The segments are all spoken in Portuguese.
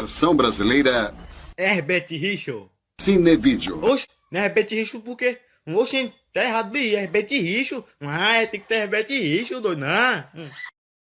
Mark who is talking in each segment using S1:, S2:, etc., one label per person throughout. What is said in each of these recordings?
S1: Versão brasileira
S2: Herbert Richo.
S1: Cinevídeo.
S2: Oxe, não é Herbert Richo por quê? Oxe, tá errado, bi. Herbert Richo. Ah, é, tem que ter Herbert Richo, doido. Não. Hum.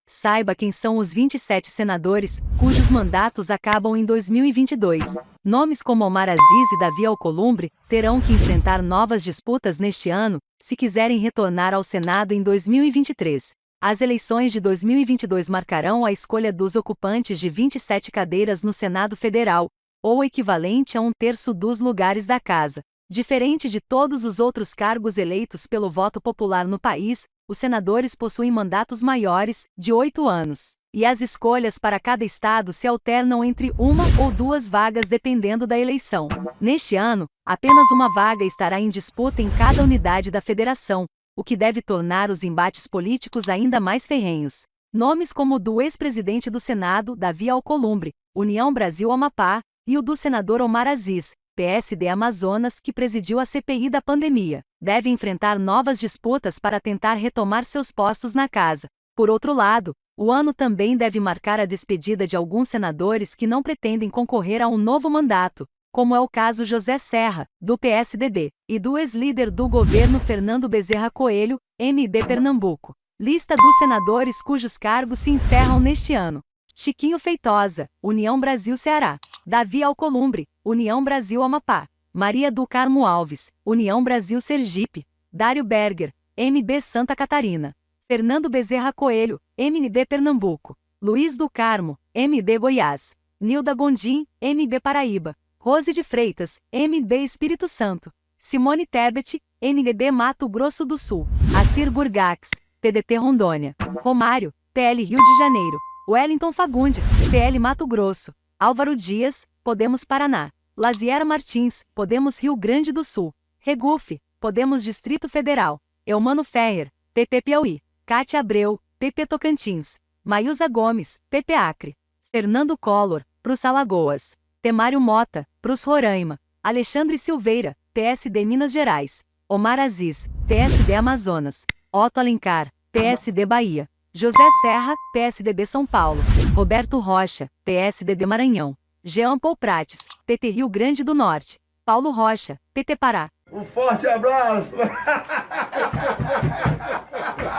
S3: Saiba quem são os 27 senadores cujos mandatos acabam em 2022. Nomes como Omar Aziz e Davi Alcolumbre terão que enfrentar novas disputas neste ano se quiserem retornar ao Senado em 2023. As eleições de 2022 marcarão a escolha dos ocupantes de 27 cadeiras no Senado Federal, ou equivalente a um terço dos lugares da casa. Diferente de todos os outros cargos eleitos pelo voto popular no país, os senadores possuem mandatos maiores, de oito anos. E as escolhas para cada estado se alternam entre uma ou duas vagas dependendo da eleição. Neste ano, apenas uma vaga estará em disputa em cada unidade da federação, o que deve tornar os embates políticos ainda mais ferrenhos. Nomes como o do ex-presidente do Senado, Davi Alcolumbre, União Brasil Amapá, e o do senador Omar Aziz, PSD Amazonas, que presidiu a CPI da pandemia, devem enfrentar novas disputas para tentar retomar seus postos na casa. Por outro lado, o ano também deve marcar a despedida de alguns senadores que não pretendem concorrer a um novo mandato, como é o caso José Serra, do PSDB, e do ex-líder do governo Fernando Bezerra Coelho, MB Pernambuco. Lista dos senadores cujos cargos se encerram neste ano. Chiquinho Feitosa, União Brasil Ceará. Davi Alcolumbre, União Brasil Amapá. Maria do Carmo Alves, União Brasil Sergipe. Dário Berger, MB Santa Catarina. Fernando Bezerra Coelho, MNB Pernambuco. Luiz do Carmo, MB Goiás. Nilda Gondim, MB Paraíba. Rose de Freitas, MB Espírito Santo. Simone Tebet, MDB Mato Grosso do Sul. Acir Burgax, PDT Rondônia. Romário, PL Rio de Janeiro. Wellington Fagundes, PL Mato Grosso. Álvaro Dias, Podemos Paraná. Laziera Martins, Podemos Rio Grande do Sul. Regufe, Podemos Distrito Federal. Eumano Ferrer, PP Piauí. Cátia Abreu, PP Tocantins. Maiusa Gomes, PP Acre. Fernando Collor, Prus Alagoas. Temário Mota, Prus Roraima. Alexandre Silveira, PSD Minas Gerais. Omar Aziz, PSD Amazonas. Otto Alencar, PSD Bahia. José Serra, PSDB São Paulo. Roberto Rocha, PSDB Maranhão. Jean Paul Prates, PT Rio Grande do Norte. Paulo Rocha, PT Pará.
S4: Um forte abraço!